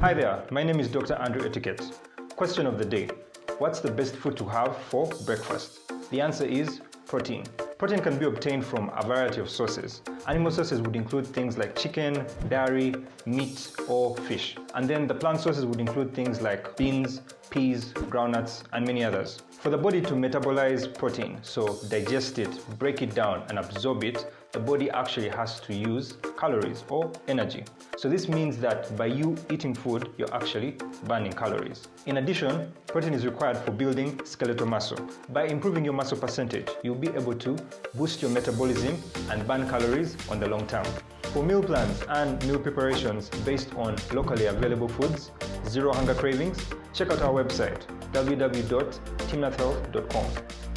Hi there, my name is Dr. Andrew Etiquette. Question of the day What's the best food to have for breakfast? The answer is protein. Protein can be obtained from a variety of sources. Animal sources would include things like chicken, dairy, meat, or fish. And then the plant sources would include things like beans, peas, groundnuts, and many others. For the body to metabolize protein, so digest it, break it down, and absorb it, the body actually has to use calories or energy. So this means that by you eating food, you're actually burning calories. In addition, protein is required for building skeletal muscle. By improving your muscle percentage, you'll be able to boost your metabolism and burn calories on the long term. For meal plans and meal preparations based on locally available foods, zero hunger cravings, check out our website www.timnathhealth.com.